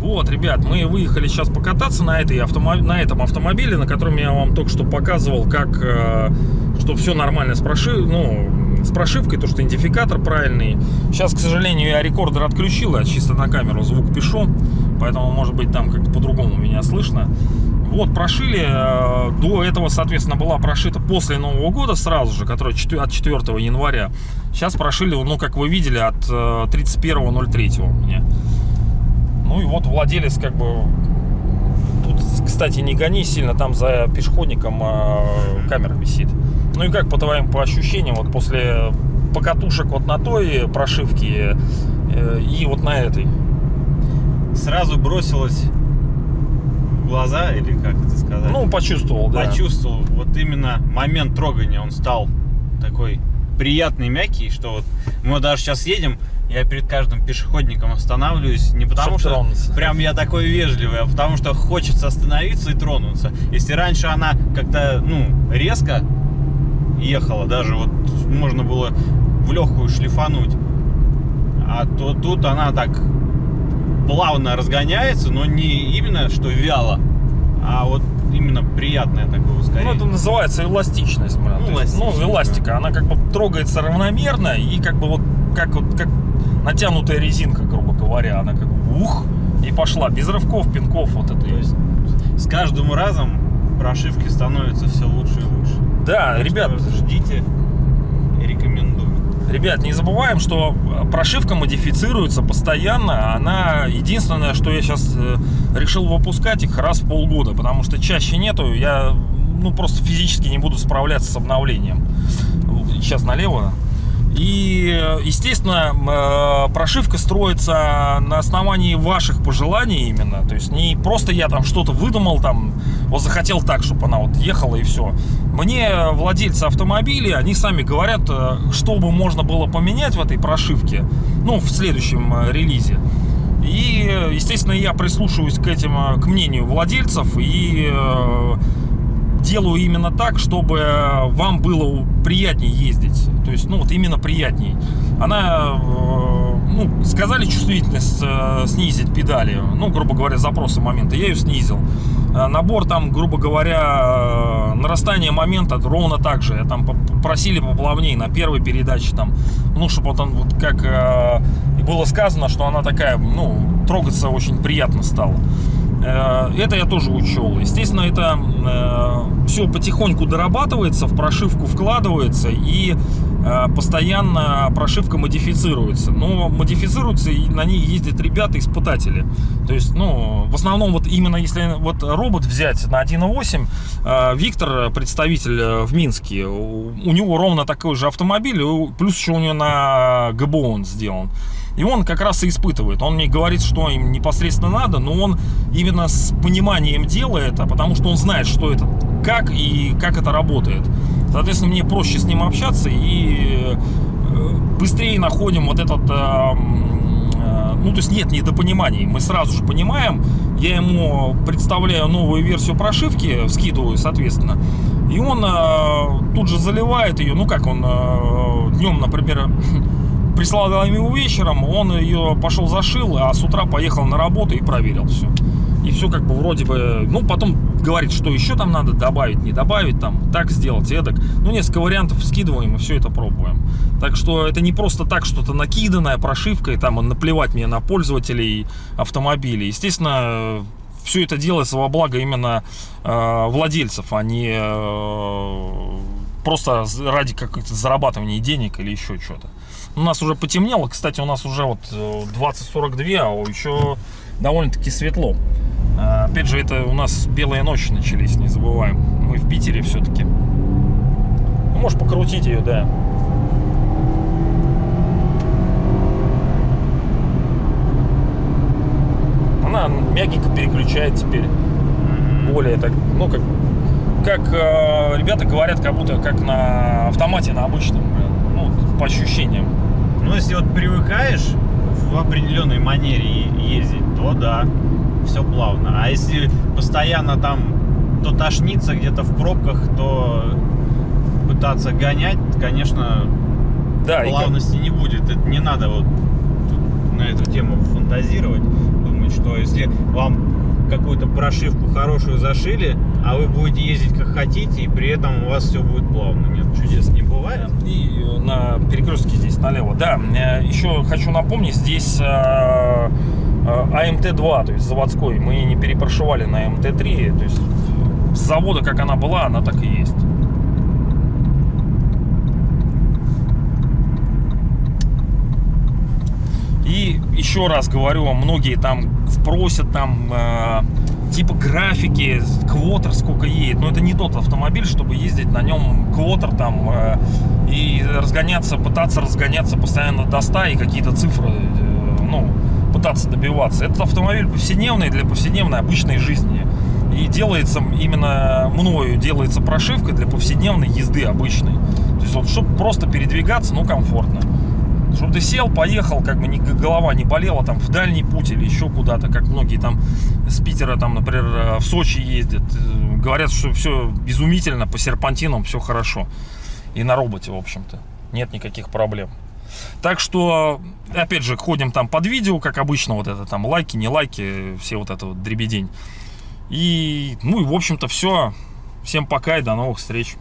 Вот, ребят, мы выехали сейчас покататься на, этой автомо... на этом автомобиле, на котором я вам только что показывал, как, э, что все нормально с, прошив... ну, с прошивкой, то, что идентификатор правильный. Сейчас, к сожалению, я рекордер отключил, я чисто на камеру звук пишу, поэтому, может быть, там как-то по-другому меня слышно. Вот, прошили, э, до этого, соответственно, была прошита после Нового года сразу же, которая от 4 января. Сейчас прошили, ну, как вы видели, от 31.03 у меня. Ну и вот владелец как бы... Тут, кстати, не гони сильно, там за пешеходником а, камера висит. Ну и как по твоим по ощущениям, вот после покатушек вот на той прошивке э, и вот на этой? Сразу бросилось в глаза, или как это сказать? Ну, почувствовал, да. Почувствовал. Вот именно момент трогания, он стал такой приятный, мягкий, что вот мы даже сейчас едем, я перед каждым пешеходником останавливаюсь не потому Чтоб что тронуться. прям я такой вежливый, а потому что хочется остановиться и тронуться. Если раньше она как-то, ну, резко ехала, даже вот можно было в легкую шлифануть, а то тут она так плавно разгоняется, но не именно что вяло, а вот именно приятное такое Ну, ускорение. это называется эластичность, блин. Ну, есть, ну, эластика. Она как бы трогается равномерно и как бы вот как вот как натянутая резинка, грубо говоря. Она как бы ух и пошла. Без рывков, пинков вот это. То есть с каждым разом прошивки становятся все лучше и лучше. Да, Так ребят, ждите рекомендую. Ребят, не забываем, что прошивка модифицируется постоянно. Она единственное, что я сейчас решил выпускать их раз в полгода, потому что чаще нету. Я ну просто физически не буду справляться с обновлением. Сейчас налево. И, естественно, э, прошивка строится на основании ваших пожеланий именно. То есть не просто я там что-то выдумал, там, вот захотел так, чтобы она вот ехала и все. Мне владельцы автомобилей, они сами говорят, э, что бы можно было поменять в этой прошивке, ну, в следующем э, релизе. И, естественно, я прислушиваюсь к этим, к мнению владельцев и делаю именно так, чтобы вам было приятнее ездить. То есть, ну, вот именно приятней. Она, э, ну, сказали чувствительность э, снизить педали, ну, грубо говоря, запросы момента, я ее снизил. Э, Набор там, грубо говоря, э, нарастание момента ровно так же. Там просили поплавнее на первой передаче, там, ну, чтобы вот он, вот как э, было сказано, что она такая, ну, трогаться очень приятно стала. Э, Это я тоже учел. Естественно, это э, все потихоньку дорабатывается, в прошивку вкладывается и постоянно прошивка модифицируется. Но модифицируется и на ней ездят ребята-испытатели. То есть, ну, в основном вот именно если вот робот взять на 1.8, э, Виктор, представитель э, в Минске, у него ровно такой же автомобиль, плюс еще у него на ГБО он сделан. И он как раз и испытывает. Он мне говорит, что им непосредственно надо, но он именно с пониманием делает, а потому что он знает, что это, как и как это работает. Соответственно, мне проще с ним общаться и э, быстрее находим вот этот... э, э, Ну, то есть нет недопониманий. Мы сразу же понимаем. Я ему представляю новую версию прошивки, скидываю, соответственно. И он тут же заливает ее. Ну, как он днем, например, прислал ему вечером, он ее пошел зашил, а с утра поехал на работу и проверил все. И все как бы вроде бы, ну потом говорит, что еще там надо добавить, не добавить, там так сделать, эдак. Ну несколько вариантов скидываем и все это пробуем. Так что это не просто так что-то накиданное прошивкой, там наплевать мне на пользователей автомобилей. Естественно, все это делается во благо именно э, владельцев, а не э, просто ради какого-то зарабатывания денег или еще что-то. У нас уже потемнело, кстати, у нас уже вот э, 20.42, а еще довольно-таки светло. А, Опять же, это у нас белые ночи начались, не забываем. Мы в Питере все-таки. Ну, можешь покрутить ее, да. Она мягенько переключает теперь. Более так, ну как, как э, ребята говорят, как будто как на автомате, на обычном, блин. ну, по ощущениям. Ну, если вот привыкаешь в определенной манере ездить, то да, все плавно. А если постоянно там то тошнится где-то в пробках, то пытаться гонять, конечно, Да, и как- плавности не будет. Это не надо вот на эту тему фантазировать. Думать, что если вам какую-то прошивку хорошую зашили, а вы будете ездить как хотите, и при этом у вас все будет плавно. Нет, чудес не бывает. И на перекрестке здесь налево. Да, э, еще хочу напомнить, здесь э, АМТ-2, то есть заводской. Мы не перепрошивали на АМТ-3. То есть с завода, как она была, она так и есть. И еще раз говорю, многие там просят там э, типа графики, квотер сколько едет. Но это не тот автомобиль, чтобы ездить на нем квотер там э, и разгоняться, пытаться разгоняться постоянно до 100 и какие-то цифры, э, ну, пытаться добиваться. Этот автомобиль повседневный для повседневной обычной жизни. И делается именно мною, делается прошивка для повседневной езды обычной. То есть вот, чтобы просто передвигаться, ну, комфортно. Чтобы ты сел, поехал, как бы ни, голова не болела там в дальний путь или еще куда-то, как многие там с Питера, там, например, э, в Сочи ездят. Э, Говорят, что все изумительно, по серпантинам все хорошо. И на роботе, в общем-то. Нет никаких проблем. Так что, опять же, ходим там под видео, как обычно, вот это там лайки, не лайки, все вот это вот дребедень. И, ну и, в общем-то, все. Всем пока и до новых встреч.